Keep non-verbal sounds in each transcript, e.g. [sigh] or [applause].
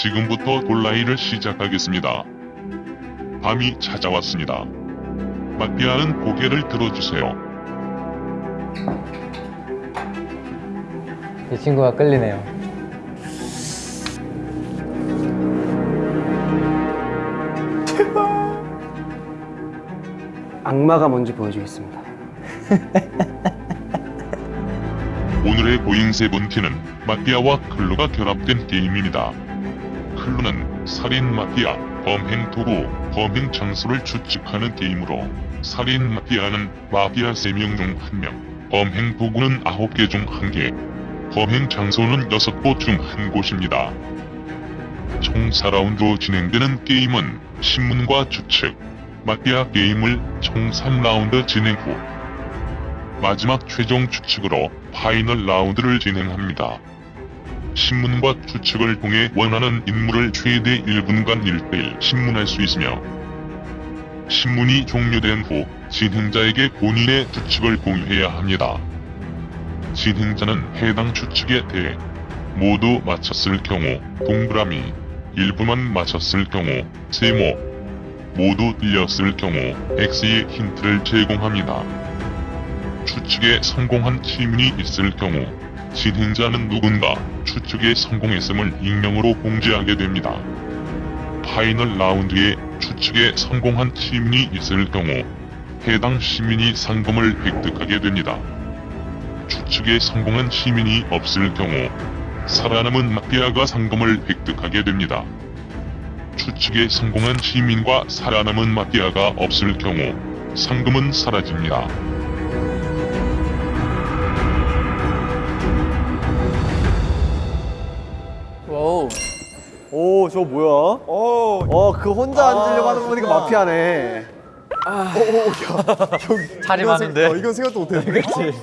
지금부터 돌라이를 시작하겠습니다. 밤이 찾아왔습니다. 마피아는 고개를 들어주세요. 이 친구가 끌리네요. 악마가 뭔지 보여주겠습니다. 오늘의 고잉 세븐틴은 마피아와 클루가 결합된 게임입니다. 클루는 살인 마피아, 범행 도구, 범행 장소를 추측하는 게임으로 살인 마피아는 마피아 3명 중 1명, 범행 도구는 9개 중 1개, 범행 장소는 6곳 중 1곳입니다. 총 4라운드로 진행되는 게임은 신문과 추측, 마피아 게임을 총 3라운드 진행 후 마지막 최종 추측으로 파이널 라운드를 진행합니다. 신문과 추측을 통해 원하는 인물을 최대 1분간 1대1 신문할 수 있으며 신문이 종료된 후 진행자에게 본인의 추측을 공유해야 합니다. 진행자는 해당 추측에 대해 모두 맞췄을 경우 동그라미, 일부만 맞췄을 경우 세모, 모두 틀렸을 경우 X의 힌트를 제공합니다. 추측에 성공한 시민이 있을 경우 진행자는 누군가 추측에 성공했음을 익명으로 공지하게 됩니다. final 라운드에 추측에 성공한 시민이 있을 경우 해당 시민이 상금을 획득하게 됩니다. 추측에 성공한 시민이 없을 경우 살아남은 마피아가 상금을 획득하게 됩니다. 추측에 성공한 시민과 살아남은 마피아가 없을 경우 상금은 사라집니다. 오, 저 뭐야? 오, 어, 그 혼자 앉으려고 하는 거 보니까 마피아네. 아, 오, 오, 야, 형, 자리 이건 많은데? 생- 어, 이건 생각도 못했네. [laughs] 그렇지.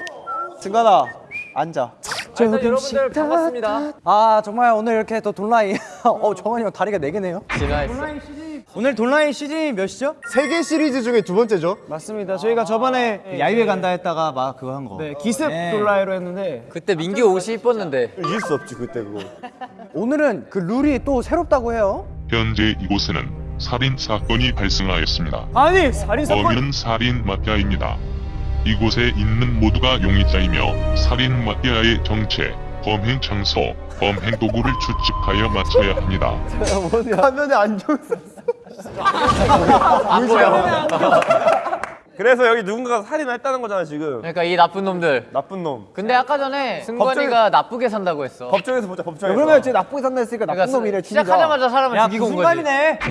승관아, 앉아. 일단 여러분들 반갑습니다. 아 정말 오늘 이렇게 또 돈라인 [laughs] 어 정환이 형 다리가 네 개네요 진화했어. 오늘 돈라인 시즌이 몇이죠? 세계 시리즈 중에 두 번째죠? 맞습니다 저희가 저번에 야유회 간다 했다가 막 그거 한거 네, 기습 돈라이로 했는데 그때 민기 옷이 이뻤는데 이길 수 없지, 그때 그거. [laughs] 오늘은 그 룰이 또 새롭다고 해요 현재 이곳에는 살인 사건이 발생하였습니다. 아니 살인 범인은 살인 마피아입니다. 이곳에 있는 모두가 용의자이며 살인 마피아의 정체, 범행 장소, 범행 도구를 추측하여 맞춰야 합니다. [laughs] 화면에 안경 썼 어. 안 보여. 그래서 여기 누군가가 살인을 했다는 거잖아 지금 그러니까 이 나쁜 놈들. 나쁜 놈 근데 아까 전에 승관이가 나쁘게 산다고 했어. 법정에서 보자 법정에서 그러면 쟤 나쁘게 산다 했으니까 나쁜 그러니까 놈이래 시작하자마자 사람을 죽이고 온 거지.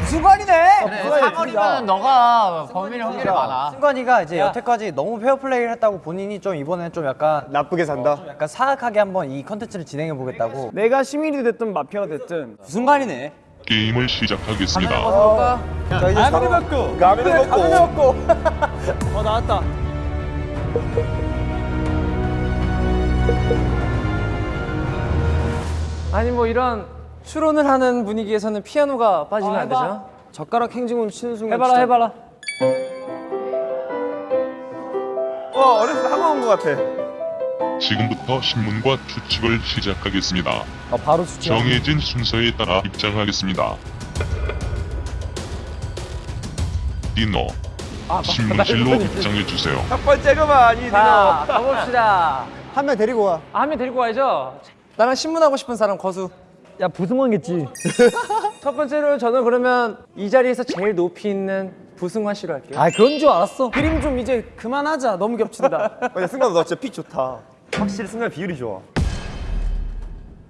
승관이네 그래, 사거리면 너가 범인일 확률이 많아. 승관이가 이제 여태까지 너무 페어플레이를 했다고 본인이 좀 이번엔 좀 약간 나쁘게 산다. 약간 사악하게 한번 이 컨텐츠를 진행해 보겠다고 내가 시민이 됐든 마피아가 됐든 승관이네 게임을 시작하겠습니다. 자, 이제 아무리 서로 받고. 가면을 먹고. [laughs] 어 나왔다. 아니 뭐 이런 추론을 하는 분위기에서는 피아노가 빠지면 안 되죠? 젓가락 행진군 치는 순간 해봐라 해봐라. 어 어렸을 때 학원 온거 같아 지금부터 신문과 추측을 시작하겠습니다. 아, 바로 수치 정해진 순서에 따라 입장하겠습니다. 디노, 신문실로 입장해주세요. 첫 번째가만 이자 가봅시다 한 명 데리고 와. 아, 한 명 데리고 와야죠 나랑 신문하고 싶은 사람 거수 야 부승원겠지 [laughs] 첫 번째로 저는 그러면 이 자리에서 제일 높이 있는 부승환 씨로 할게요 아 그런 줄 알았어 그림 좀 이제 그만하자 너무 겹친다 야 승관 너 진짜 픽 좋다 확실히 승관 비율이 좋아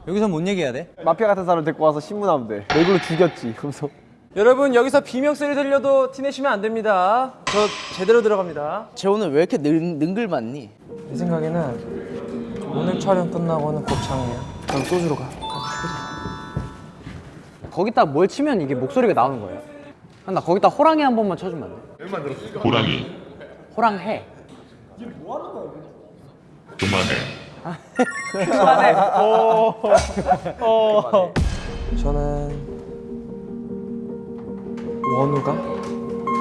여기서 뭔 얘기해야 돼? 마피아 같은 사람 데리고 와서 신문하면 돼. 너 이걸로 죽였지. 그러면서. 여러분 여기서 비명 소리 들려도 티내시면 안 됩니다 저 제대로 들어갑니다 쟤 오늘 왜 이렇게 능, 능글맞니? 내 생각에는 오늘 촬영 끝나고는 곱창이야 그럼 소주로 가 거기다 뭘 치면 이게 목소리가 나오는 거예요 아, 나 거기다 호랑이 한 번만 쳐주면 안 돼? 호랑이, 호랑해 그만해. 저는 원우가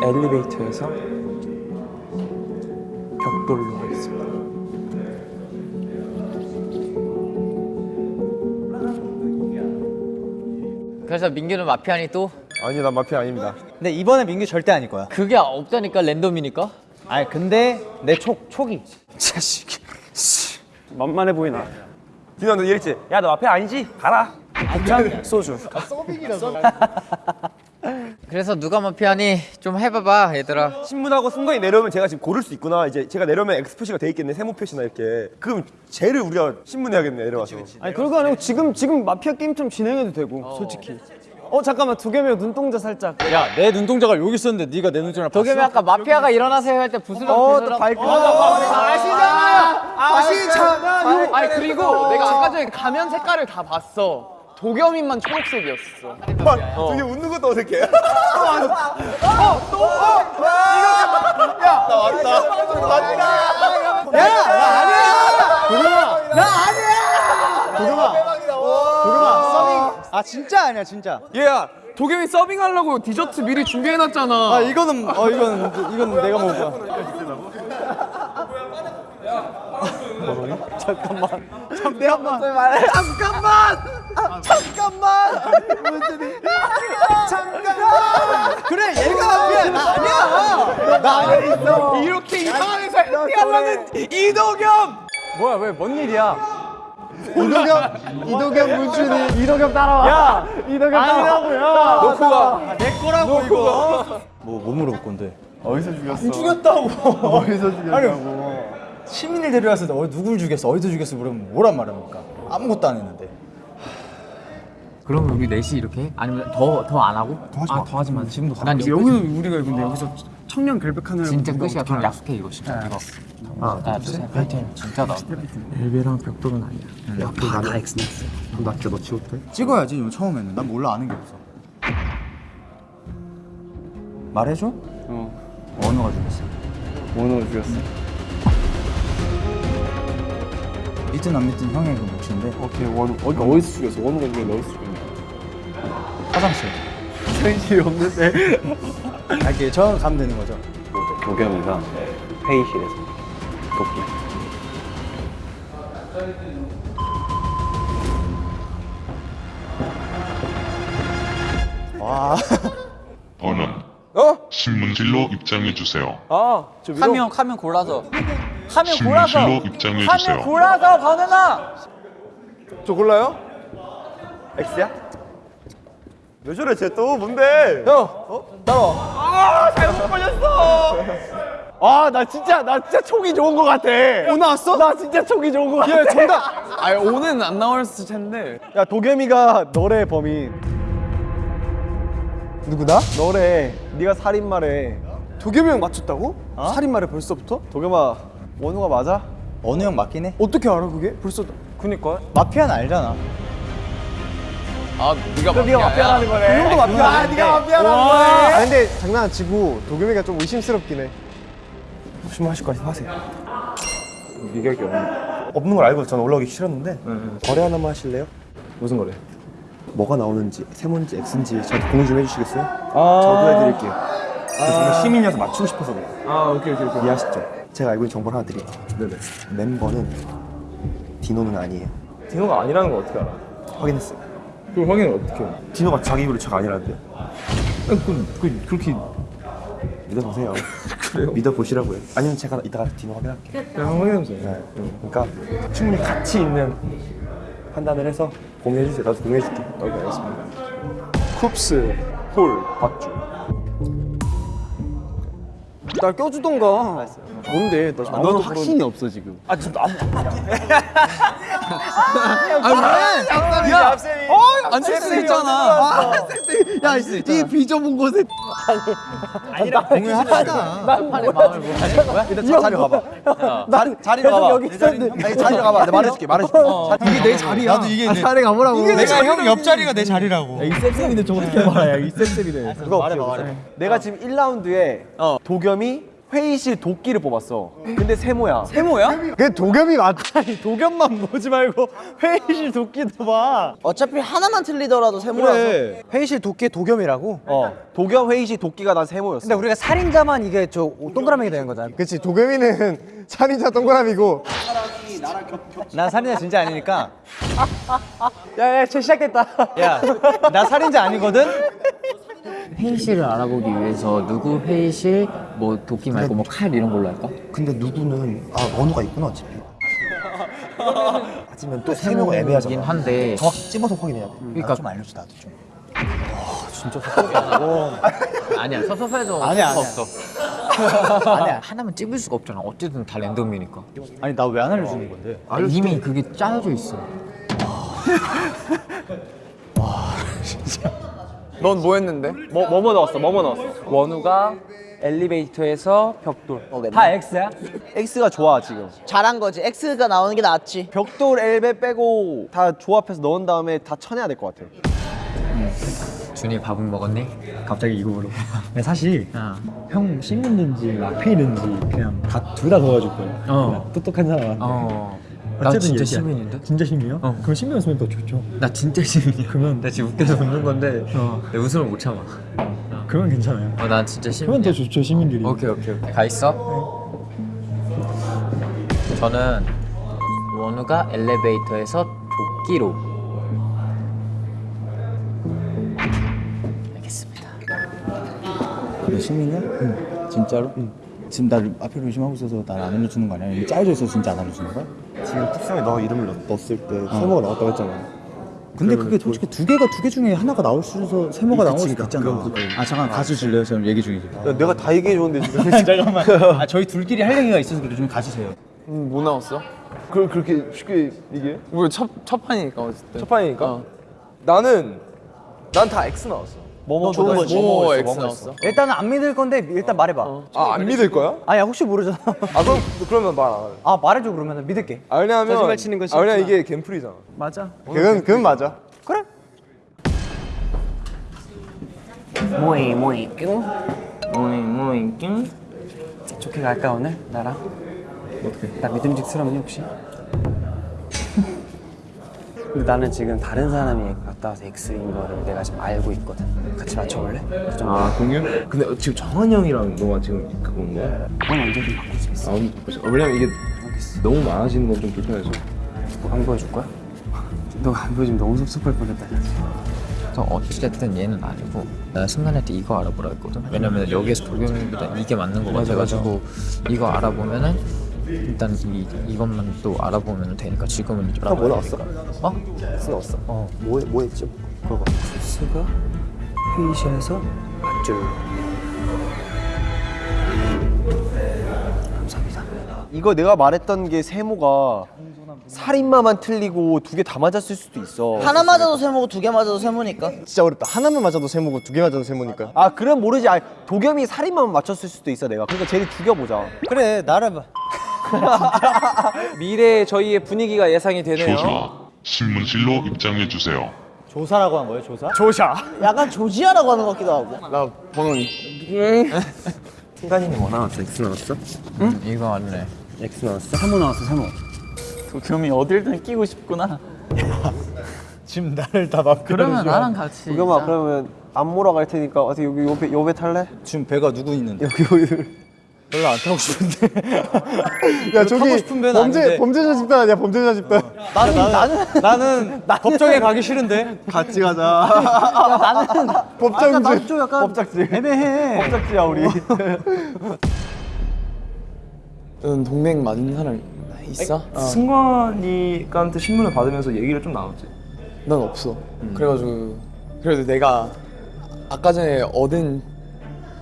엘리베이터에서 벽돌로 하겠습니다. 그래서 민규는 마피아니 또? 아니 난 마피아 아닙니다. 근데 이번에 민규 절대 아닐 거야. 그게 없다니까 랜덤이니까? 아니 근데 내 촉 촉이. 만만해 보이나? 디노 너 이랬지? 야 너 마피아 아니지? 가라. 소주. [laughs] 그래서 누가 마피아니 좀 해봐봐 얘들아 신문하고 순간이 내려오면 제가 지금 고를 수 있구나. 이제 제가 내려오면 X 표시가 돼 있겠네. 세모 표시나 이렇게. 그럼 쟤를 우리가 신문해야겠네 내려와서. 아니 그런 거 아니고 지금 지금 마피아 게임처럼 진행해도 되고 솔직히. 어 잠깐만 두 개면 눈동자 살짝. 야 내 눈동자가 여기 있었는데 네가 내 눈동자를 봤어? 도겸이 아까 마피아가 일어나세요 할 때 부스럼 어또 발끈. 아시잖아요 아시잖아요 아니 그리고 내가 아까 전에 가면 색깔을 다 봤어 도겸이만 초록색이었어 되게 웃는 것도 어색해. 아 진짜 아니야 진짜. 얘야 도겸이 서빙하려고 디저트 미리 준비해놨잖아. 아 이거는 어 이건 이건 내가 거야. 잠깐만. 잠깐만. 잠깐만. 잠깐만. 무슨 잠깐만. 그래 얘가 마피아 나 아니야. 나 있어. 이렇게 이 상황에서 해피하려는 이도겸. 뭐야 왜 뭔 일이야? 이도겸 이도겸 문준이 이도겸 따라와. 야 이도겸 따라와고요. 놓고 가. 내 거라고 이거. 뭐뭐 물어볼 건데? 어디서 죽였어? 죽였다고. 어디서 죽였냐고. 시민을 데려왔을 때 어, 누굴 죽였어? 어디서 죽였어? 물으면 뭐란 말입니까? 아무것도 안 했는데. 그럼 우리 넷이 이렇게 해? 아니면 더 더 안 하고? 아더 하지 마. 지금도 가. 난 여기서 우리가 근데 여기서 청년 결백하는 진짜 끝이야 그럼 약속해 이거 진짜 이거 하나 둘셋 파이팅 진짜다 찍어야지 이거 처음에는. 난 몰라 아는 게 없어. 말해줘? 어. 언어가 죽였어. 원호를 죽였어. 믿든 안 믿든 형의 그 몫인데 오케이 원호 어디 어디서 죽였어? 원호가 죽였는데 어디서 죽였냐? 화장실. [laughs] 현실이 없는데. 알게 저 가면 되는 거죠. 도겸이가 회의실에서 도끼. 번은 어? 신문실로 입장해 주세요. 아, 저 위로. 한명 골라서 한명 골라서 신문실로 입장해 한 주세요. 명 골라서 건우나 저 골라요? X야? 왜 저래 쟤 또 뭔데? 형. 어? 따라와. 아, 잘못 걸렸어. 아 나 진짜 나 진짜 촉이 좋은 거 같아. 오 나왔어? 나 진짜 촉이 좋은 거 같아. 얘 정답. 아니 오는 안 나왔을 텐데. 야 도겸이가 너래 범인. 누구다? 너래. 네가 살인마래. 도겸이 형 맞췄다고? 살인마래 벌써부터? 도겸아 원우가 맞아? 어느 형 맞긴 해. 어떻게 알아 그게? 벌써 그니까. 마피아는 알잖아. 아 네가 네가 마피아라는 거네. 그 형도 마피아. 아 네가 마피아라는 거네. 아 근데 장난 안 치고 도겸이가 좀 의심스럽긴 해. 조심하실 거 하세요. 미각이 없는. 없는 걸 알고 저는 올라오기 싫었는데 거래 하나만 하실래요? 무슨 거래? 뭐가 나오는지 세모인지 X인지 저한테 공유 좀 해주시겠어요? 저도 해드릴게요. 저 정말 시민이어서 맞추고 싶어서 그래요. 아 오케이 오케이 오케이. 이해하시죠? 제가 알고 있는 정보를 하나 드릴게요. 네네. 멤버는 디노는 아니에요. 디노가 아니라는 걸 어떻게 알아? 확인했어요. 그걸 확인을 어떻게 해요? 디노가 자기 입으로 제가 아니라는데요. 그, 그, 그렇게 믿어보세요. [laughs] 그래요? 믿어보시라고요. 아니면 제가 이따가 디노 확인할게요. 그냥 확인해보세요. 네. 그러니까 충분히 가치 있는 판단을 해서 공유해주세요. 나도 공유해줄게. 오케이, 알겠습니다. 쿱스, 홀, 박주. 날 껴주던가. 뭔데? 나 너는 확신이 없어 지금. 아, 저 남. 앉을 수 있잖아. 야, 이 비좁은 곳에 공유하자. 판의 마음을 못 하는 거야? 일단 자, 자리 가봐. 자리 자리 가봐. 여기 있었는데. 아니 자리 가봐. 내가 말해줄게. 말해줄게. 이게 내 자리야. 나도 이게 아, 차례 가보라고. 내가 형 옆자리가 내 자리라고. 이 쌤쌤인데 저 어떻게 말해? 이 쌤쌤이네. 그거 말해봐, 말해봐. 내가 지금 1라운드에 도겸이 회의실 도끼를 뽑았어. 근데 세모야. 세모야? 그 도겸이 맞다. 도겸만 보지 말고 [laughs] 회의실 도끼도 봐. 어차피 하나만 틀리더라도 세모라서 회의실 도끼 도겸이라고. 어. 도겸 회의실 도끼가 난 세모였어. 근데 우리가 살인자만 이게 저 동그라미가 되는 거잖아. 그치 도겸이는 [laughs] 살인자 동그라미고 나 살인자 진짜 아니니까. 야야 쟤 시작됐다. 야, 나 살인자 아니거든. [laughs] 회의실을 알아보기 위해서 누구 회의실 뭐 도끼 말고 뭐 칼 이런 걸로 할까? 근데 누구는 아 원우가 있구나 어차피. 아니면 또세 명은 애매하잖아. 긴 한데 정확히 찝어서 확인해야 돼. 그러니까- 좀 알려줘 나도 좀. 아니야 서서서해도 아니야, 아니야. 없어. 아니야 [laughs] 하나만 찝을 수가 없잖아. 어쨌든 다 랜덤이니까. 아니 나 왜 안 알려주는 건데? 이미 그게 짜여져 있어. [laughs] 넌 뭐 했는데? 뭐 뭐뭐 넣었어? 뭐뭐 넣었어? 원우가 엘리베이터에서 벽돌. 다 X야? X가 좋아 지금. 잘한 거지. X가 나오는 게 낫지. 벽돌 엘베 빼고 다 조합해서 넣은 다음에 다 쳐내야 될 것 같아. 준이 밥은 먹었니? 갑자기 이거 물어. 사실 어. 형 씹는지 라페이는지 그냥 다 둘다 넣어줄 거예요. 어. 똑똑한 사람한테. 어. 나 진짜. 시민인데? 진짜 시민이요? 어. 그럼 시민이었으면 더 좋죠. 나 진짜 시민이야. 그러면 나 지금 웃겨서 웃는 건데 내 웃음을 못 참아. 그러면 괜찮아요. 어, 난 진짜 그러면 더 시민이야. 좋죠 시민들이. 오케이 오케이 오케이. 가 있어. 저는 원우가 엘리베이터에서 도끼로. 알겠습니다. 너 시민이야? 응. 진짜로? 응. 지금 나를 앞에 의심하고 있어서 날 안 알려주는 거 아니야? 이미 짜여져 있어서 진짜 안 알려주는 거야? 지금 틱상에 너 이름을 넣, 넣었을 때 세모가 나왔다고 했잖아. 근데 그게 솔직히 두 개가 두 개 중에 하나가 나올 수 있어서 세모가 나올 수 그치, 있잖아. 그건 그건. 아 잠깐 가수 줄래요? 지금 얘기 중이지. 야, 내가 다 얘기해 줬는데 지금. [laughs] 잠깐만. [laughs] 아 저희 둘끼리 할 얘기가 있어서 그래 좀 가주세요. 음, 뭐 나왔어? 그걸 그렇게 쉽게 얘기해? 우리 첫, 첫 판이니까 어쨌든 첫 판이니까? 어. 나는 난 다 X 나왔어. 뭐뭐 좋은 거지 뭐뭐 X 나왔어? 일단은 안 믿을 건데 일단 말해봐. 아 안 믿을 거야? 아니야 혹시 모르잖아. 아 그럼 그러면 말 안 할래. 아 말해줘 그러면 믿을게. 아 왜냐면 거짓말 치는 건아 왜냐면 싫구나. 이게 갬플이잖아. 맞아. 그건 그건 맞아. 그래. 뭐이 뭐이 뀨 뭐이 뭐이 뀨 좋게 갈까 오늘 나랑 어떻게 나 믿음직스럽니 혹시? 근데 나는 지금 다른 사람이 갔다 와서 X인 거를 내가 지금 알고 있거든 같이 맞춰볼래? 좀아 공유? 근데 지금 정한이 형이랑 너가 지금 그건 거야? 그건 언제든 바꿀 수 있어 아. 아, 왜냐면 이게 너무 많아지는 건 좀 불편해서. 안 보여줄 거야? 너가 안 보여주면 너무 섭섭할 뻔했다 그래서 어찌됐든 얘는 아니고 나 승관한테 이거 알아보라 했거든 왜냐면 여기에서 도겸이보다 이게 맞는 거 같아가지고 이거 알아보면은 일단 이, 이것만 또 알아보면 되니까 지금은 이제 뭐 나왔어? 어? X 나왔어. 어. 뭐, 뭐 했지? 그거. 스가 회의실에서 밧줄 감사합니다 이거 내가 말했던 게 세모가 살인마만 틀리고 두 개 다 맞았을 수도 있어. 하나 맞아도 세모고 두 개 맞아도 세모니까. 진짜 어렵다. 하나만 맞아도 세모고 두 개 맞아도 세모니까. 아 그럼 모르지. 아, 도겸이 살인마만 맞췄을 수도 있어 내가. 그러니까 쟤를 죽여보자. 그래 나를 봐. [laughs] 미래의 저희의 분위기가 예상이 되네요. 조사 신문실로 입장해 주세요. 조사라고 한 거예요 조사? 조샤. 약간 조지아라고 하는 것 같기도 하고. 나 번호니 승관이는 뭐 나왔어? X 나왔어? 응? 이거 맞네 X 나왔어? 세모 나왔어 세모 도겸이 어딜든 끼고 싶구나 [laughs] 지금 나를 다 막. 그러면 나랑 같이 도겸아 그러면 안 몰아갈 테니까 어떻게 여기 요배 요배 탈래? 지금 배가 누구 있는데? 여기 여기. 별로 안 타고 싶은데. 야 저기 타고 싶은 배는 범죄 아닌데. 범죄자 집단 아니야 범죄자 집단. 나는 나는 나는 법정에 가기 싫은데. 같이 가자. 나는 법정제. 나도 좀 약간 법작지. 애매해. 법작지야 우리. 넌 동맹 맞는 사람 있어? 승관이한테 신문을 받으면서 얘기를 좀 나눴지. 난 없어 그래가지고 그래도 내가 아까 전에 얻은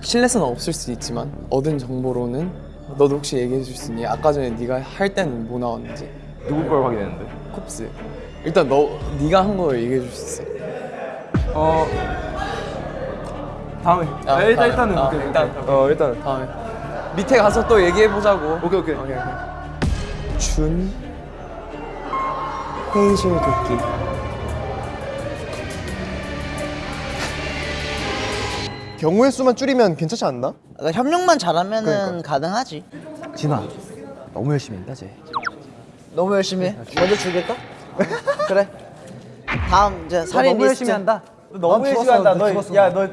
신뢰성은 없을 수 있지만 얻은 정보로는 너도 혹시 얘기해 줄 수 있니? 아까 전에 네가 할 때는 뭐 나왔는지 누구 걸 확인했는데? 쿱스 일단 너 네가 한걸 얘기해 줄 수 있어 어 다음에. 아, 아, 일단. 일단은 아, 오케이. 일단. 어 일단. 다음에 밑에 가서 또 얘기해 보자고 오케이 오케이. 오케이 오케이 준 회의실 도끼 경우의 수만 줄이면 괜찮지 않나? 그러니까 협력만 잘하면은 가능하지. 진아 너무 열심히 한다 쟤. 너무 열심히 해. 먼저 죽일까? [laughs] 그래. 다음 이제 살인 너무 리스트. 열심히 한다. 너무 열심히 한다. 너, 야, 너 너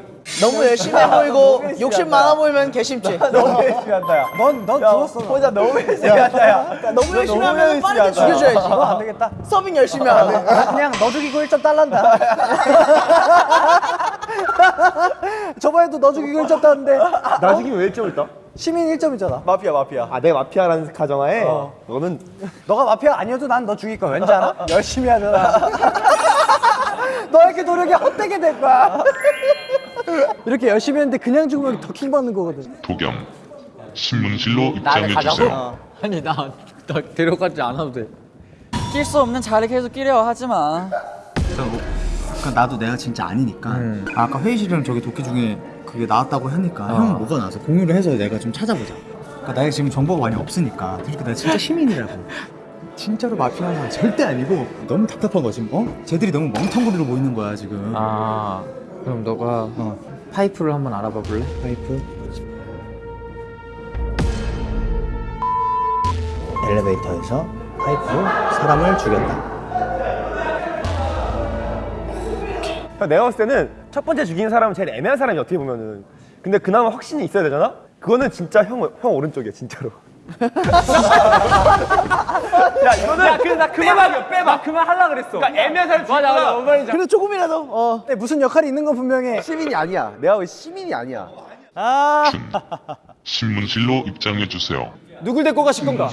무 열심히 해 보이고 욕심 많아 보이면 개심지. 너무 열심히 한다 야. 넌넌 죽었어. 혼자 너무 열심히 한다 야. 너무 열심히 너무 하면 빠르게 한다. 죽여줘야지. 너안 되겠다. 서빙 열심히 하고. 그냥 너 죽이고 1점 달란다. [laughs] 저번에도 너 죽이고 1점 땄는데 나 죽이면 왜 1점을 따? 시민 1점이잖아. 마피아 마피아. 아 내가 마피아라는 가정하에 너는 너가 마피아 아니어도 난 너 죽일 거야. 왠지 알아? [laughs] 열심히 하잖아. [laughs] 너에게 노력이 헛되게 될 거야. 이렇게 열심히 했는데 그냥 죽으면 더 킹 받는 거거든. 도겸 신문실로 입장해주세요. 아니 나, 나 데려가지 않아도 돼. 낄 수 없는 자리 계속 끼려 하지 마. 그러니까 나도 내가 진짜 아니니까. 아, 아까 회의실이랑 저기 도끼 중에 그게 나왔다고 하니까 형 뭐가 나와서 공유를 해서 내가 좀 찾아보자. 그러니까 내가 지금 정보가 많이 없으니까. 그러니까 내가 진짜 시민이라고. 진짜로 마피아가 절대 아니고 너무 답답한 거지 어? 쟤들이 너무 멍텅구리로 보이는 거야 지금. 아 그럼 너가 어. 파이프를 한번 알아봐 볼래? 파이프 엘리베이터에서 파이프로 사람을 죽였다 형, 내가 봤을 때는 첫 번째 죽인 사람은 제일 애매한 사람이 어떻게 보면은 근데 그나마 확신이 있어야 되잖아? 그거는 진짜 형, 형 오른쪽이야 진짜로 야 이거는 야, 그 나 그만 빼봐. 그만 하려 그랬어. 그러니까 사람 맞아, 맞아. 뭔 말인지. 그래도 조금이라도 어. 근데 무슨 역할이 있는 건 분명해. 시민이 아니야 내가 왜 시민이 아니야 준 신문실로 입장해 주세요. 누굴 데리고 가실 건가?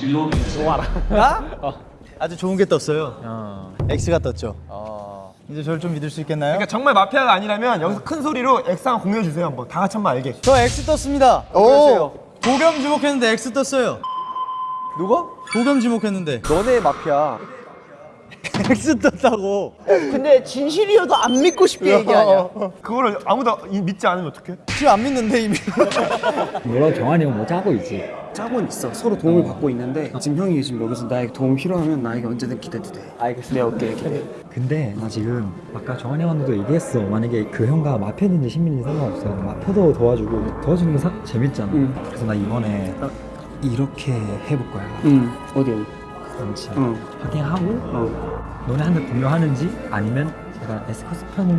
아주 좋은 게 떴어요 X가 떴죠 이제 저를 좀 믿을 수 있겠나요? 그러니까 정말 마피아가 아니라면 여기서 큰 소리로 X랑 공유해 주세요 한번 다 같이 한번 알게 저 X 떴습니다 오 도겸 지목했는데 X 떴어요. 누가? 도겸 지목했는데. 너네 마피아 X 떴다고 근데 진실이어도 안 믿고 싶게 얘기하냐. 그거를 아무도 이- 믿지 않으면 어떡해? 지금 안 믿는데 이미 물론 [laughs] 정한이 형 뭐 짜고 있지. 짜고는 있어. 서로 도움을 받고 있는데 지금 형이 지금 여기서 나에게 도움 필요하면 나에게 언제든 기대도 돼. 알겠어. 네, 오케이, 오케이. 근데 나 지금 아까 정한이 형도 얘기했어. 만약에 그 형과 마피아인지 시민인지 상관없어. 마피아도 도와주고 도와주는 게 사- 재밌잖아. 그래서 나 이번에 딱 이렇게 해볼 거야. 응. 어디 어디? 그렇지. 응. 확인하고 어. 너네 한테 공유하는지 아니면 내가 에스커스 편은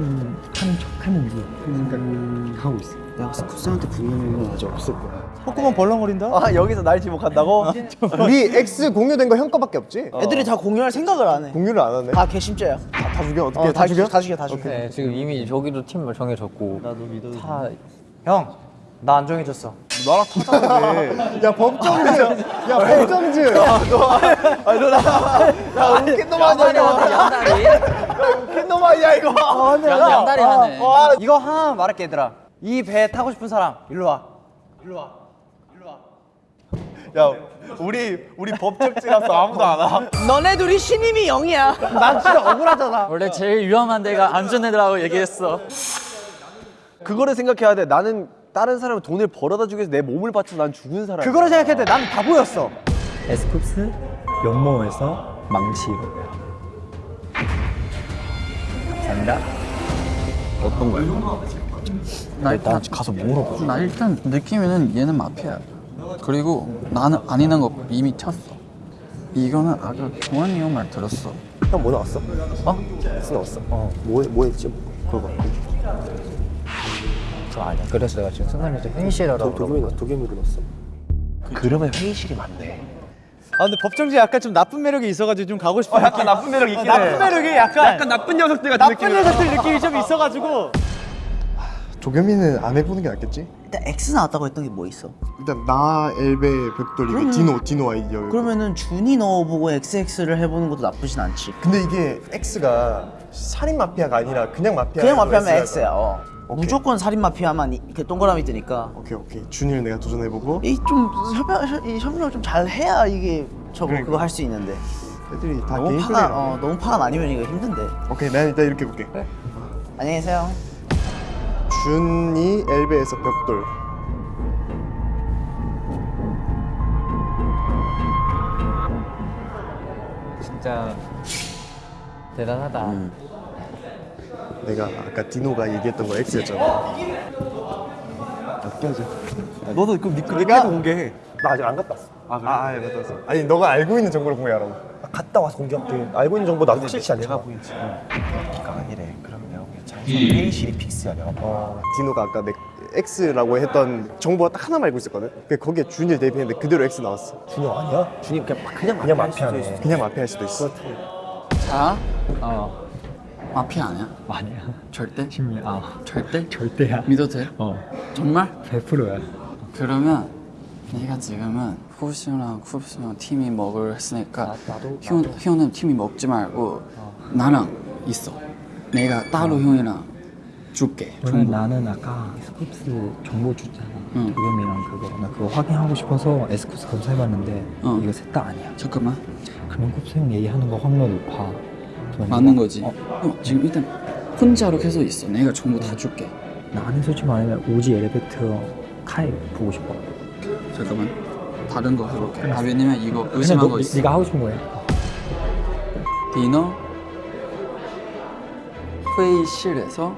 하는 척 하는지 생각하고 있어. 내가 스쿠스한테 건 아직 없을 거야. 콧구멍 벌렁거린다? 아 여기서 날 지목한다고? [laughs] 우리 X 공유된 거 형 거밖에 없지? 애들이 다 공유할 생각을 안 해. 공유를 안 하네 다 개심죄야. 다, 다 죽여 어떻게 어, 다 죽여? 다 죽여, 다 죽여. 네 지금 이미 저기도 팀을 정해졌고 나도 믿어도 다 형, 나 안 정해졌어. 나랑 타자는데 [laughs] 야 법정주 야 법정주 야너나야 [laughs] 웃긴 놈 아니야 이거 양다리 야 웃긴 놈 아니야 이거 양- 양다리 하네 아, 이거 하나 말할게 얘들아. 이 배 타고 싶은 사람 일로 와. 야 우리 우리 법정지라서 아무도 안 와. 너네 둘이 신임이 0이야. 난 진짜 억울하잖아. 원래 제일 위험한 데가 안전해라고 얘기했어. 그거를 생각해야 돼 나는 다른 사람은 돈을 벌어다 주기 위해서 내 몸을 바쳐 난 죽은 사람 그거를 돼. 난 바보였어. 에스쿱스 연모에서 망치로. 감사합니다. 어떤 거야? 나 일단 가서 물어봐 나 일단 느낌에는 얘는 마피아야. 그리고 나는 아니는 거 이미 쳤어. 이거는 아까 동환이 형 말 들었어. 형 뭐 나왔어? 어? 나왔어 어 뭐 뭐 했지? 그거 봐 저 아니야 그래서 내가 지금 순간에서 회의실 하라고 도겸이 넣었어 그러면 회의실이 맞네 아 근데 법정지 약간 좀 나쁜 매력이 있어가지고 좀 가고 싶어 약간 나쁜 매력 있긴 해 나쁜 매력이 약간 약간 나쁜 녀석들 같은 나쁜 느낌이 녀석들 느낌이 좀 있어가지고 도겸이는 안 해보는 게 낫겠지? 일단 X 나왔다고 했던 게 뭐 있어? 일단 나 엘베 벽돌 이거 디노 디노 아이디어 그러면은 준이 넣어보고 XX를 해보는 것도 나쁘진 않지. 근데 이게 X가 살인 마피아가 아니라 그냥 마피아 그냥 마피아면 X야. 어. 무조건 살인 마피아만 이- 이렇게 동그라미 뜨니까. 오케이 오케이. 준이를 내가 도전해보고. 이 좀 협력 이 협력을 좀잘 해야 이게 저거 그거 할 수 있는데. 애들이 다 너무 게임 파가 어 너무 파가 나뉘면 이거 힘든데. 오케이 난 일단 이렇게 해볼게. 안녕히 계세요. 준이 엘베에서 벽돌. 진짜 대단하다 내가 아까 디노가 얘기했던 거 X였잖아. 웃겨져 너도 그럼 니 내가 공개해. 나 아직 안 갔다 왔어. 아, 아, 아 갔다 왔어. 아니 너가 알고 있는 정보를 공개하라고. 아, 갔다 와서 공개할게. 알고 있는 정보 나도 확실치 않지. 내가 보이지. 네가 이래. 그럼 내가 그냥 잘 회의실이 픽스야 내가 어, 디노가 아까 내 X라고 했던 정보가 딱 하나만 알고 있었거든. 그 거기에 준이 대입했는데 그대로 X 나왔어. 준이 아니야? 준이 그냥 그냥 그냥 마피아일 마피아네. 수도 있어. 그냥 마피아일 수도 있어. 자어 마피아 아니야? 아니야. 절대? 시민 아. 절대? 절대야 믿어도 돼? 어. 정말? 100%야. 그러면 내가 지금은 쿱스랑 쿱스랑 팀이 먹을 했으니까 형, 형은 팀 먹지 말고 나랑 있어. 내가 따로 형이랑 줄게 정보 나는 아까 스쿱스 정보 줬잖아. 응. 도겸이랑 그거. 나 그거 확인하고 싶어서 에스쿱스 검사해봤는데 어. 이거 셋 다 아니야. 잠깐만. 그러면 쿱스 형 얘기하는 거 확률 높아 맞는 거지. 어, 형 지금 일단 혼자로 계속 있어. 내가 정보 다 줄게. 나는 솔직히 말하면 오지 엘리베이터 카이 보고 싶어. 잠깐만. 다른 거 해볼게. 아 왜냐면 이거 의심한 너, 거 있어. 네가 하고 싶은 거야 디너? 회의실에서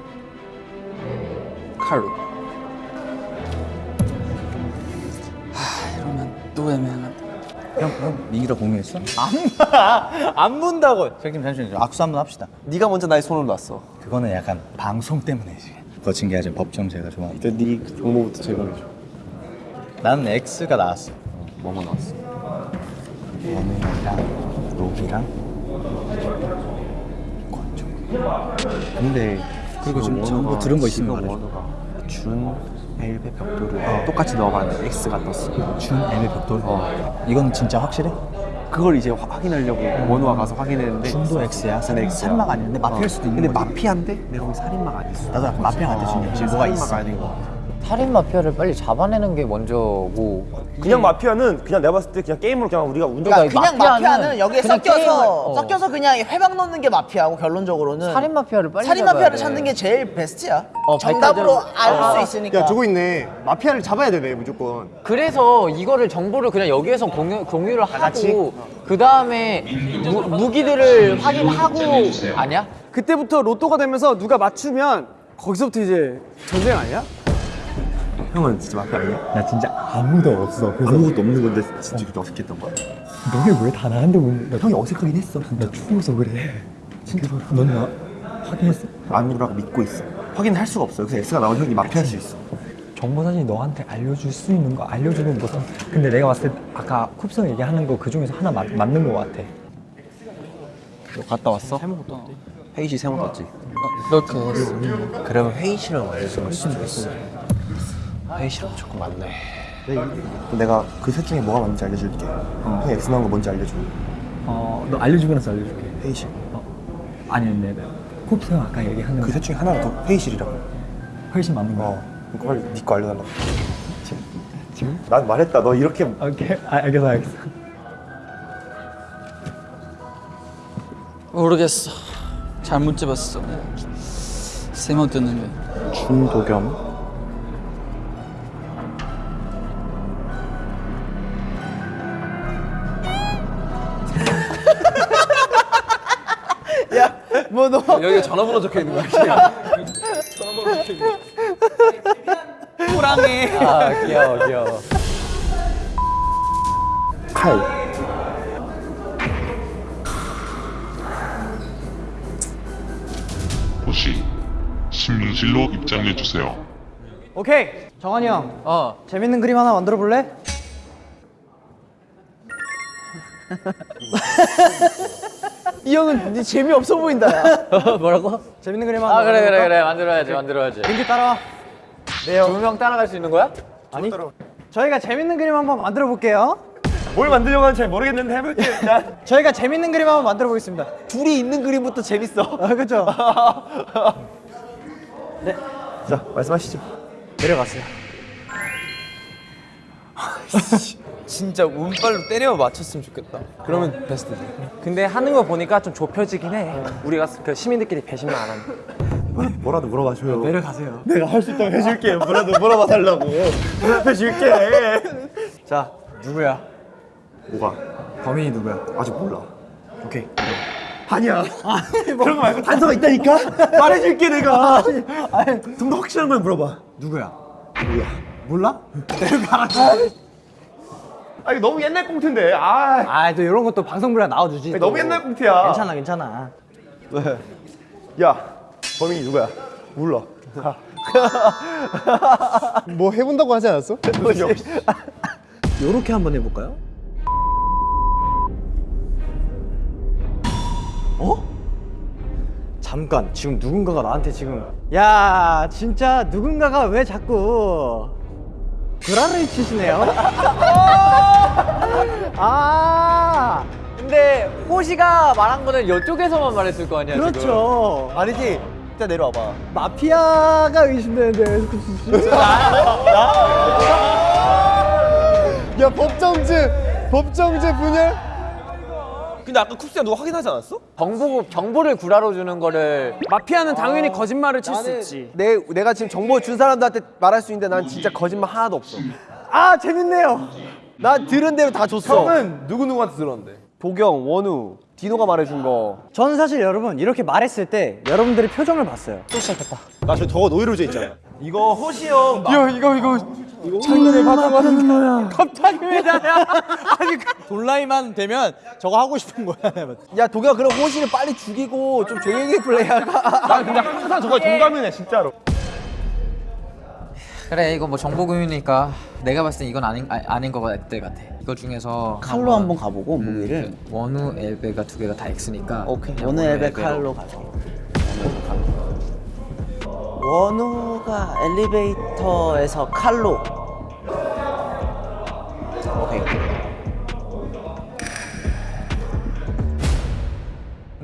칼로. 하 이러면 또 애매하다 형 형 민기랑 공유했어? 안 문다고. 선생님 잠시만요 악수 한번 합시다 네가 먼저 나의 손을 놨어. 그거는 약간 방송 때문이지 거친 게 아니라 법정 제가 좋아하는 일단 네 정보부터 제공해줘. 나는 X가 나왔어 뭐뭐 나왔어? 원우이랑 로기랑 권총 근데 그리고 좀 정보 들은 거 있으면 말해 원우가 준 엘베 벽돌을 똑같이 넣어봤는데 X가 떴어. 준 애매 벽돌 이건 진짜 확실해? 그걸 이제 화- 확인하려고 원우가 가서 확인했는데 준도 X야 근데 X야. 살인마가 아닌데 마피아일 수도 있는 근데 거지. 마피아인데 내가 보기 살인마가 아니었어. 나도 마피아 같아 준이 뭐가 있어 아닌 것 같아. 살인 마피아를 빨리 잡아내는 게 먼저고 그냥 마피아는 그냥 내가 봤을 때 그냥 게임으로 그냥 우리가 운전 그러니까 그냥 마피아는 마피아는 여기에 그냥 섞여서 게임을- 어. 섞여서 그냥 회방 넣는 게 마피아고 결론적으로는 살인 마피아를 빨리 살인 마피아를 돼. 찾는 게 제일 베스트야. 어, 정답으로 발전을- 알수 있으니까. 야 저거 있네. 마피아를 잡아야 되네 무조건. 그래서 이거를 정보를 그냥 여기에서 공유, 공유를 하고 그 다음에 무기들을 확인하고 아니야? 그때부터 로또가 되면서 누가 맞추면 거기서부터 이제 전쟁 아니야? 형은 진짜 마피아 아니야? 나 진짜 아무도 없어 그래서 아무것도 없는 건데 진짜 그렇게 어색했던 거야? 너네 왜 다 나한테 묻는 형이 어색하긴 했어. 나 추워서 그래 진짜 넌나 확인했어? 아무라고 믿고 있어. 확인할 수가 없어. 그래서 X가 나온 형이 마피아일 수 있어. 정보 사진이 너한테 알려줄 수 있는 거 알려주는 것은 근데 내가 봤을 때 아까 쿱스 얘기하는 거 그 중에서 하나 맞, 맞는 거 같아 너 갔다 왔어? 회의실 세번 갔지? 이렇게 했어. 그러면 회의실은 알려줄 수도 있어. 회의실은 조금 많네. 내가 그 셋 중에 뭐가 맞는지 알려줄게. 형이 X 나온 거 뭔지 알려줘. 어너 알려주고 나서 알려줄게 회의실. 아니 근데 쿱스 형 아까 얘기하는 그거셋 중에 하나가 더 회의실이라고. 훨씬 맞는 거야 어. 그거 빨리 네거 알려달라고. 지금? 지금? 난 말했다. 너 이렇게 오케이 아, 알겠어 알겠어 모르겠어 잘못 집었어 세모 뜨는 게 준도겸. 여기 전화번호 적혀 있는 거야. [laughs] 호랑이. 아 귀여워 귀여워 칼. 호시 신문실로 입장해 주세요. 오케이 정한이 형 어 재밌는 그림 하나 만들어 볼래? [laughs] 이 형은 네 재미 없어 보인다. 야. [laughs] 뭐라고? 재밌는 그림 하나 아 그래 그래? 그래 만들어야지 만들어야지 민기 따라와 두명 따라갈 수 있는 거야? 아니 저희가 재밌는 그림 한번 만들어 볼게요 뭘 만들려고 하는지 잘 모르겠는데 해볼게 일단 [laughs] 저희가 재밌는 그림 한번 만들어 보겠습니다 둘이 있는 그림부터 재밌어. 아 그죠? [laughs] 자 말씀하시죠. 내려갔어요 진짜 운빨로 때려 맞췄으면 좋겠다. 그러면 베스트지. 근데 하는 거 보니까 좀 좁혀지긴 해. 우리가 그 시민들끼리 배신만 안 하면. 뭐라도 물어봐 줘요. 내려가세요 내가 할 수 있다면 해줄게 뭐라도 물어봐 달라고 대답해줄게 자 누구야? 뭐가? 범인이 누구야? 아직 몰라. 오케이 아니야 그런 거 말고 단서가 있다니까 말해줄게 내가 좀 더 확실한 걸 물어봐 누구야? 뭐야? 몰라? 아 이거 너무 옛날 꽁트인데 아 아또 이런 것도 방송부라 나와주지 아니, 또. 너무 옛날 꽁트야 괜찮아 괜찮아 야 범인이 누구야 몰라. [laughs] 뭐 해본다고 하지 않았어? [laughs] 요렇게 한번 해볼까요? 어? 잠깐 지금 누군가가 나한테 지금 야 진짜 누군가가 왜 자꾸 구라를 치시네요 [laughs] 아 근데 호시가 말한 거는 이쪽에서만 말했을 거 아니야 지금. 그렇죠 아니지. 일단 내려와봐. 마피아가 의심되는데 [laughs] 야 법정제 법정제 분열? 근데 아까 쿱스야 너 확인하지 않았어? 정보 정보를 구라로 주는 거를 마피아는 당연히 거짓말을 칠 수 있지. 내 내가 지금 정보 준 사람들한테 말할 수 있는데 난 진짜 거짓말 하나도 없어. 아 재밌네요 나 들은 대로 다 줬어. 형은 누구 누구한테 들었는데? 도경, 원우, 디노가 말해준 거. 저는 사실 여러분 이렇게 말했을 때 여러분들의 표정을 봤어요 또 시작했다 나저 저거 노이로제 있잖아. 이거 호시 형. 이거 이거 이거 창문을 받아가는 거야 갑자기 왜 나야? [laughs] 아니 돌라이만 되면 저거 하고 싶은 거야. 야 도경 그럼 호시를 빨리 죽이고 좀 조용히 플레이할까? 나 근데 항상 저거 동감이네 진짜로. 그래 이거 뭐 정보 공유니까 내가 봤을 때 이건 아닌 아, 아닌 것 같아 같아. 이거 중에서 칼로 한번 가보고 음, 무기를 그 원우 엘베가 두 개가 다 X니까 오케이 원우 엘베. 칼로 가자 원우가 엘리베이터에서 칼로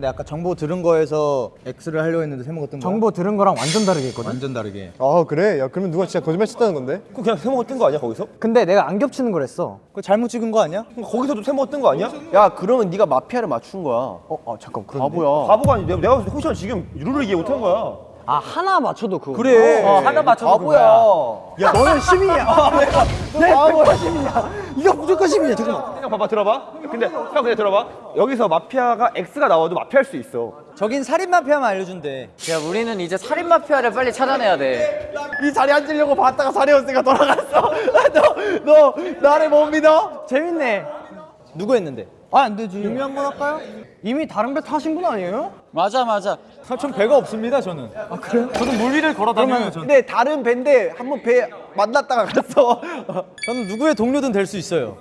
근데 아까 정보 들은 거에서 X를 하려고 했는데 세모가 뜬 거야? 정보 들은 거랑 완전 다르게 했거든 완전 다르게 아 그래? 야 그러면 누가 진짜 거짓말 쳤다는 건데? 그 그냥 세모가 뜬 거 아니야 거기서? 근데 내가 안 겹치는 걸 했어 그거 잘못 찍은 거 아니야? 거기서도 세모가 뜬 거 아니야? 야 그러면 네가 마피아를 맞춘 거야. 어, 아 잠깐 그런데 바보야. 바보가 아니 내가 내가 호시 형 지금 룰을 이해 못한 거야. 아 하나 맞춰도 그거 그래. 어, 하나 맞춰도 바보야. 야 너는 시민이야 내 바보야 시민이야 이거 무조건 시민이야 잠깐만 형 봐봐 들어봐. 근데 형 근데 들어봐. 여기서 마피아가 X가 나와도 마피아할 수 있어. 저긴 살인 마피아만 알려준대 야 우리는 이제 살인 마피아를 빨리 찾아내야 돼. 이 자리에 앉으려고 봤다가 자리였으니까 돌아갔어. [laughs] 너, 너 나를 못 믿어? 재밌네 누구 했는데? 아 안 되지. 유미 한 번 할까요? 이미 다른 배 타신 분 아니에요? 맞아 맞아. 전 배가 없습니다 저는. 아 그래요? 저도 물 위를 걸어 다녀요 근데 다른 배인데 한 번 배 만났다가 갔어. [laughs] 저는 누구의 동료든 될 수 있어요.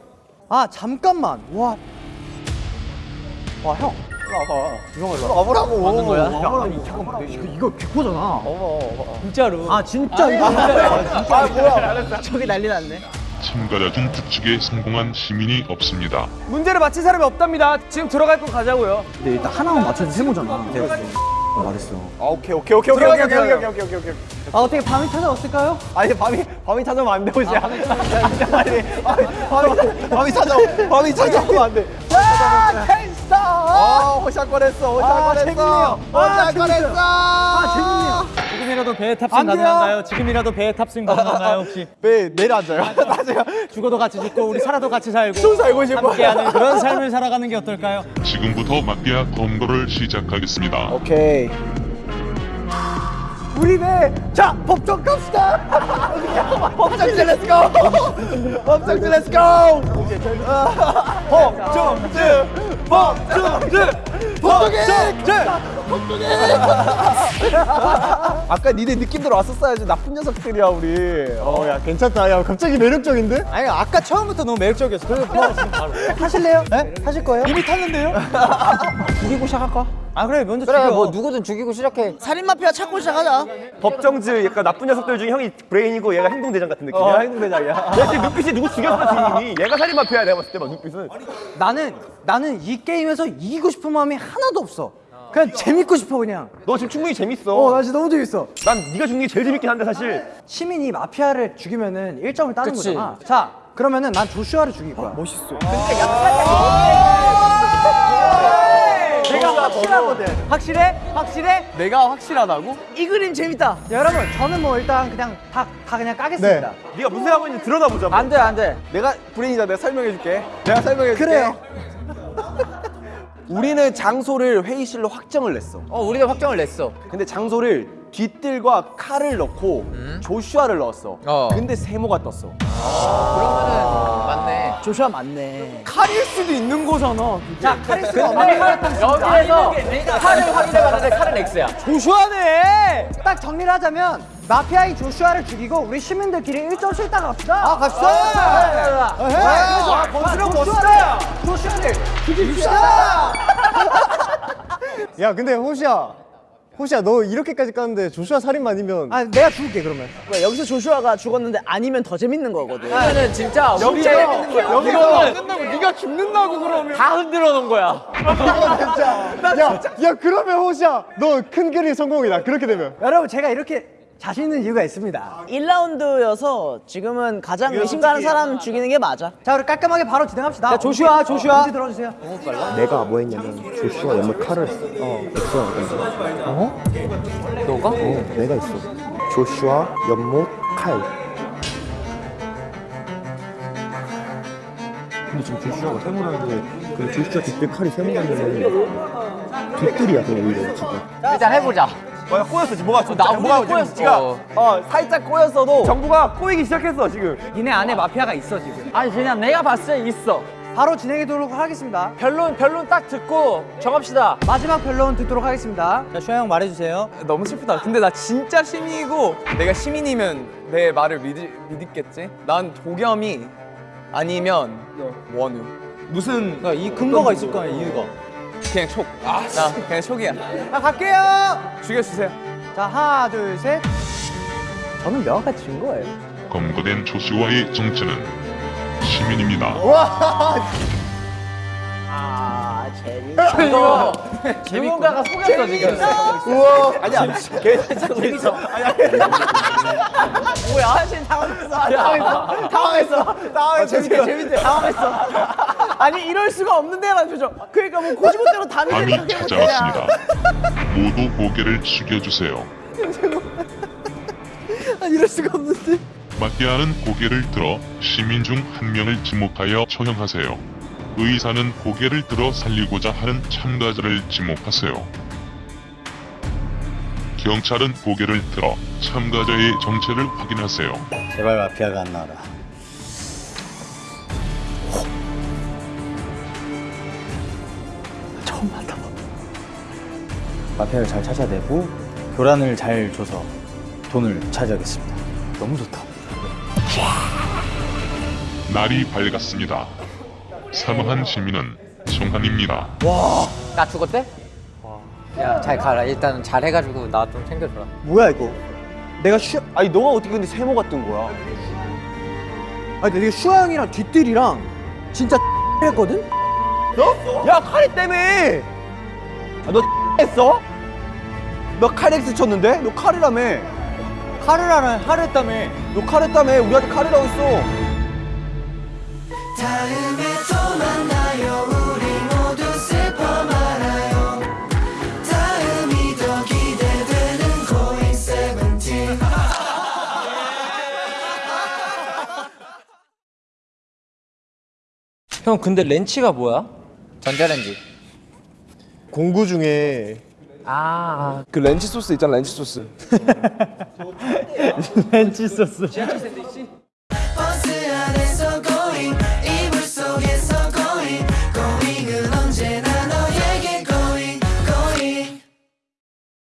아 잠깐만. 와. 와 형. 와보라고. 맞는 거야? 아니 잠깐만. 이거 이거 개코잖아. 진짜로. 아 진짜 이거 아 뭐야? [laughs] 저기 난리 났네 참가자 중 추측에 성공한 시민이 없습니다. 문제를 맞힌 사람이 없답니다. 지금 들어갈 거 가자고요. 근데 일단 하나만 맞춰도 세모잖아 말했어 아 오케이 오케이 오케이 오케이 오케이 오케이 오케이 오케이 오케이 오케이. 아 어떻게 밤이 찾아왔을까요? 아니 밤이 밤이 찾아오면 안 돼, 호시야. 아니 밤이 밤이 찾아 밤이 찾아오면 안 돼. 야 캔스터 아할 뻔했어. 호시 할 아. 재밌네요. 아, 할 뻔했어. 아 재밌네요 지금이라도 배에 안 탑승. 가능한가요? 지금이라도 배에 탑승 가능한가요 혹시? [laughs] 배 내려앉아요. [laughs] 나중에 죽어도 같이 죽고 우리 살아도 같이 살고 좀 살고 싶어. 함께하는 그런 삶을 살아가는 게 어떨까요? 지금부터 마피아 검거를 시작하겠습니다. 오케이. 우리 배자 법정 갑시다 법정지 let's go. 법정지 let's go. 법정지. 법정지. 법정지. [laughs] 아까 니네 느낌대로 왔었어야지 나쁜 녀석들이야 우리. 어 야 괜찮다. 야 갑자기 매력적인데? 아니 아까 처음부터 너무 매력적이었어 그래서 뭐 지금 바로 하실래요? 네? 하실 거예요? 이미 탔는데요? [laughs] 죽이고 시작할까? 아 그래 먼저 그래 죽여 뭐 누구든 죽이고 시작해. 살인 마피아 찾고 시작하자 법정지 약간 나쁜 녀석들 중에 형이 브레인이고 얘가 행동대장 같은 느낌이야. 어, 행동대장이야. 얘 지금 눈빛이 누구 죽였어 지금. 얘가 살인 마피아야 내가 봤을 때 막 눈빛은. 나는 나는 이 게임에서 이기고 싶은 마음이 하나도 없어 그냥 재밌고 싶어 그냥 너 지금 충분히 재밌어. 어나 진짜 너무 재밌어 난 네가 죽는 게 제일 재밌긴 한데 사실. 시민이 마피아를 죽이면은 1점을 따는 그치. 거잖아 자 그러면은 난 조슈아를 죽일 거야 멋있어 내가 확실하거든 확실해? 확실해? 내가 확실하다고? 이 그림 재밌다 여러분 저는 뭐 일단 그냥 다, 다 그냥 까겠습니다 네가 무슨 하고 있는지 들여다 보자. 뭐. 안 돼, 안 돼. 내가 브레인이다. 내가 설명해 줄게. 내가 설명해 줄게. 그래요. 우리는 장소를 회의실로 확정을 냈어. 어, 우리가 확정을 냈어. 근데 장소를 뒤뜰과 칼을 넣고 조슈아를 넣었어. 어. 근데 세모가 떴어. 그러면은 맞네. 조슈아 맞네. 칼일 수도 있는 거잖아. 자 카리스가 없는 여기에서 칼을 확인해봤는데 칼은 X야. 조슈아네. 딱 정리를 하자면 마피아인 조슈아를 죽이고 우리 시민들끼리 1점씩 딱 갑시다. 아 갑시다. 아, 멋스러 멋스러. 조슈아를 죽입시다. [laughs] 야 근데 호시야 호시야 너 이렇게까지 깠는데 조슈아 살인마 아니면 아 내가 죽을게 그러면. 뭐야, 여기서 조슈아가 죽었는데 아니면 더 재밌는 거거든. 이거는 진짜 여기서 문제 여기서 끝나고 네가 죽는다고 그러면 다 흔들어 놓은 거야. 야, 야 그러면 호시야 너 큰 그림 성공이다 그렇게 되면 여러분 제가 이렇게 자신 있는 이유가 있습니다. 1라운드여서 지금은 가장 의심 가는 사람 죽이는 게 맞아. 자 우리 깔끔하게 바로 진행합시다. 자 조슈아 조슈아. 문제 들어주세요. 내가 뭐 했냐면 조슈아 연못 칼을 했어 어 엑스야 어? 너가? 어 내가 있어 조슈아 연못 칼 근데 지금 조슈아가 세모라는데 그 조슈아 뒷뜰 칼이 세모라면 뒷뜰이야 그냥 오히려 지금 일단 해보자. 뭐야 꼬였어 지금 뭐가 나 뭐가 우리가 지금 꼬였어. 어 살짝 꼬였어도 정부가 꼬이기 시작했어 지금 니네 안에 마피아가 있어 지금. 아니 그냥 내가 봤을 때 있어. 바로 진행하도록 하겠습니다. 변론 변론 딱 듣고 정합시다. 마지막 변론 듣도록 하겠습니다. 자, 슈아 형 말해주세요. 너무 슬프다. 근데 나 진짜 시민이고 내가 시민이면 내 말을 믿, 믿겠지? 난 도겸이 아니면 원우. 무슨 그러니까 이 근거가 있을 거 아니야, 이유가. 그냥 촉. 아, 나 그냥 촉이야. 자 갈게요. 죽여주세요. 자 하나 둘 셋. 저는 명확하게 진 거예요. 검거된 조슈아의 정체는 시민입니다. 아, 재미. 이거 누군가가 속였어 지금. 아니야 걔 [laughs] 재밌어 [laughs] 뭐야? 사실 당황했어. 당황했어. 당황했어. 당황했어. 재밌대, 재밌대. 당황했어. 아니, 이럴 수가 없는데라는 표정. 그러니까 뭐 고지못대로 다 밤이 믿는 찾아왔습니다. 모두 고개를 숙여주세요. [laughs] 아니, 이럴 수가 없는데. 마피아는 고개를 들어 시민 중 한 명을 지목하여 처형하세요. 의사는 고개를 들어 살리고자 하는 참가자를 지목하세요. 경찰은 고개를 들어 참가자의 정체를 확인하세요. 제발 마피아가 안 나와라. 처음 만나봐. 마피아를 잘 찾아내고 교란을 잘 줘서 돈을 차지하겠습니다. 너무 좋다. 날이 밝았습니다. 사망한 시민은 송한입니다. 나 죽었대? 야 잘 가라. 일단 잘 해가지고 나 좀 챙겨줘라. 뭐야 이거? 내가 슈 아니 너가 어떻게 근데 세모가 뜬 거야? 아니 근데 이게 슈아 형이랑 뒷뜰이랑 진짜 [laughs] 했거든? 너? 야 칼이 때문에! 아, 너 [laughs] 했어? 너 칼엑스 쳤는데? 너 칼이라며. 칼을 하라 칼했다며. 너 칼했다며. 우리한테 칼이라고 했어 형 근데 렌치가 뭐야? 전자레인지 공구 중에 아, 그 렌치 소스 있잖아, 렌치 소스. [laughs] 렌치 소스.